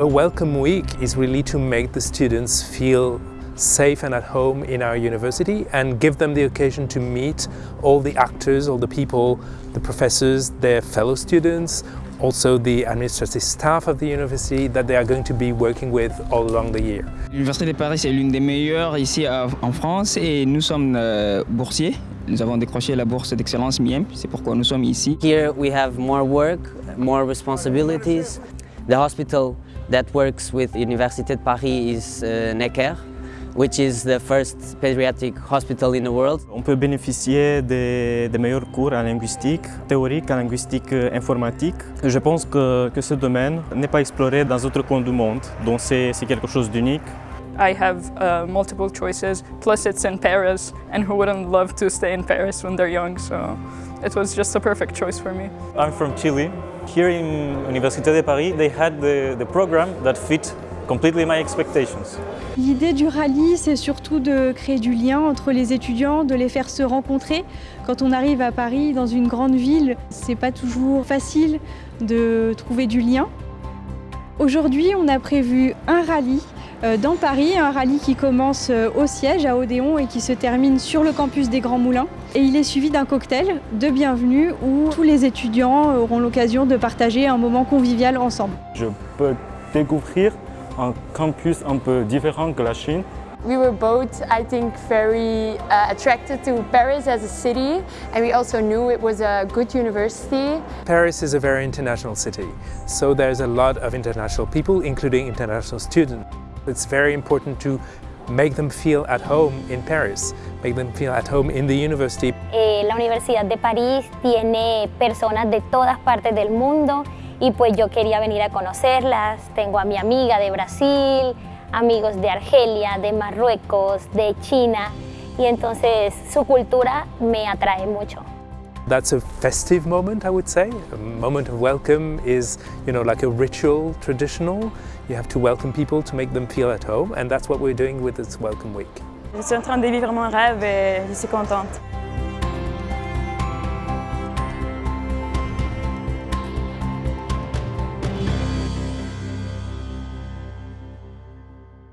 A welcome week is really to make the students feel safe and at home in our university and give them the occasion to meet all the actors, all the people, the professors, their fellow students, also the administrative staff of the university that they are going to be working with all along the year. L'Université de Paris est l'une des meilleures ici en France et nous sommes euh, boursiers. Nous avons décroché la bourse d'excellence MIEM, c'est pourquoi nous sommes ici. Here we have more work, more responsibilities. The hospital that works with Université de Paris is uh, Necker, which is the first pediatric hospital in the world. On peut bénéficier des, meilleurs cours en linguistique théorique, en linguistique euh, informatique. Je pense que, que ce domaine n'est pas exploré dans d'autres coins du monde, donc c'est quelque chose d'unique. I have uh, multiple choices, plus it's in Paris, and who wouldn't love to stay in Paris when they're young, so it was just a perfect choice for me. I'm from Chile. Here in Université de Paris, they had the, the program that fit completely my expectations. L'idée du rallye, c'est surtout de créer du lien entre les étudiants, de les faire se rencontrer. Quand on arrive à Paris, dans une grande ville, c'est pas toujours facile de trouver du lien. Aujourd'hui, on a prévu un rallye dans Paris, un rallye qui commence euh, au siège à Odéon et qui se termine sur le campus des Grands Moulins. Et il est suivi d'un cocktail de bienvenue où tous les étudiants auront l'occasion de partager un moment convivial ensemble. Je peux découvrir un campus un peu différent que la Chine. We were both, I think, very uh, attracted to Paris as a city and we also knew it was a good university. Paris is a very international city, so there's a lot of international people, including international students. It's very important to make them feel at home in Paris, make them feel at home in the university. Eh, la Universidad de París tiene personas de todas partes del mundo y pues yo quería venir a conocerlas. Tengo a mi amiga de Brasil, amigos de Argelia, de Marruecos, de China y entonces su cultura me atrae mucho. That's a festive moment, I would say. A moment of welcome is, you know, like a ritual, traditional. You have to welcome people to make them feel at home, and that's what we're doing with this Welcome Week. Je suis en train de vivre mon rêve et je suis contente.